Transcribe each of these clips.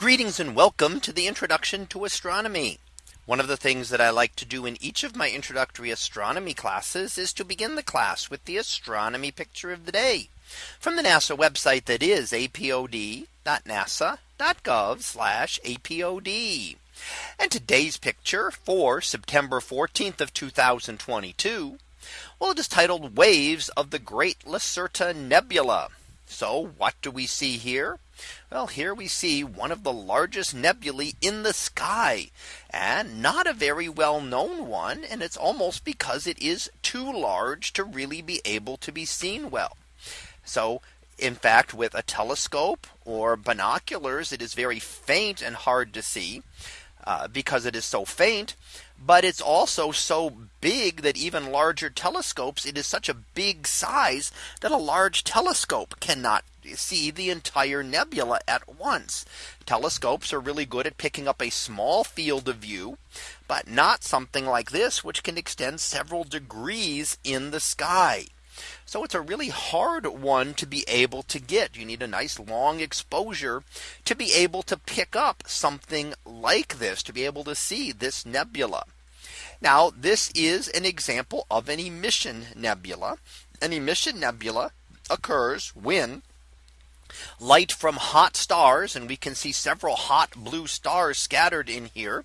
Greetings and welcome to the introduction to astronomy. One of the things that I like to do in each of my introductory astronomy classes is to begin the class with the astronomy picture of the day from the NASA website that is apod.nasa.gov apod. And today's picture for September 14th of 2022. Well, it is titled waves of the Great Lacerta Nebula. So what do we see here? Well, here we see one of the largest nebulae in the sky and not a very well known one. And it's almost because it is too large to really be able to be seen well. So in fact, with a telescope or binoculars, it is very faint and hard to see uh, because it is so faint. But it's also so big that even larger telescopes, it is such a big size that a large telescope cannot see the entire nebula at once. Telescopes are really good at picking up a small field of view, but not something like this, which can extend several degrees in the sky. So it's a really hard one to be able to get. You need a nice long exposure to be able to pick up something like this to be able to see this nebula. Now this is an example of an emission nebula. An emission nebula occurs when light from hot stars and we can see several hot blue stars scattered in here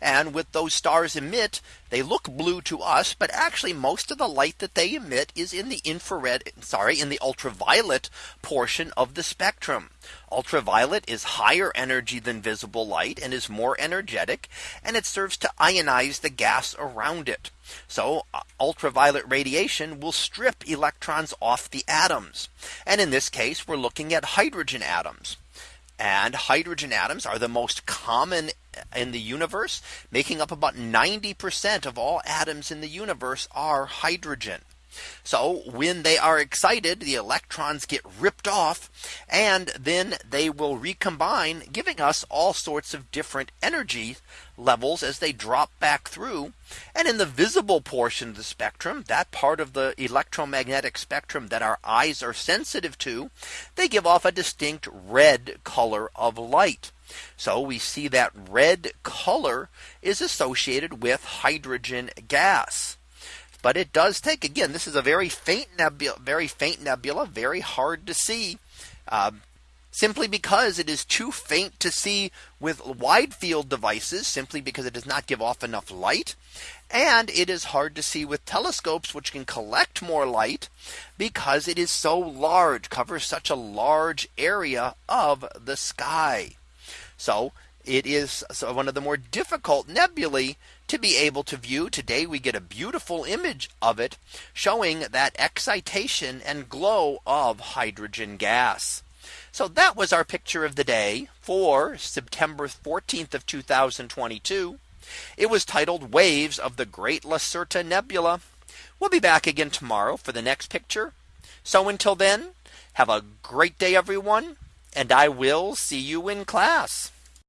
and with those stars emit they look blue to us but actually most of the light that they emit is in the infrared sorry in the ultraviolet portion of the spectrum ultraviolet is higher energy than visible light and is more energetic and it serves to ionize the gas around it so uh, ultraviolet radiation will strip electrons off the atoms. And in this case, we're looking at hydrogen atoms. And hydrogen atoms are the most common in the universe, making up about 90% of all atoms in the universe are hydrogen. So when they are excited, the electrons get ripped off and then they will recombine, giving us all sorts of different energy levels as they drop back through. And in the visible portion of the spectrum, that part of the electromagnetic spectrum that our eyes are sensitive to, they give off a distinct red color of light. So we see that red color is associated with hydrogen gas. But it does take again, this is a very faint nebula, very faint nebula, very hard to see. Uh, simply because it is too faint to see with wide field devices simply because it does not give off enough light. And it is hard to see with telescopes which can collect more light because it is so large covers such a large area of the sky. So it is one of the more difficult nebulae to be able to view. Today we get a beautiful image of it showing that excitation and glow of hydrogen gas. So that was our picture of the day for September 14th of 2022. It was titled waves of the Great Lacerta Nebula. We'll be back again tomorrow for the next picture. So until then, have a great day, everyone, and I will see you in class.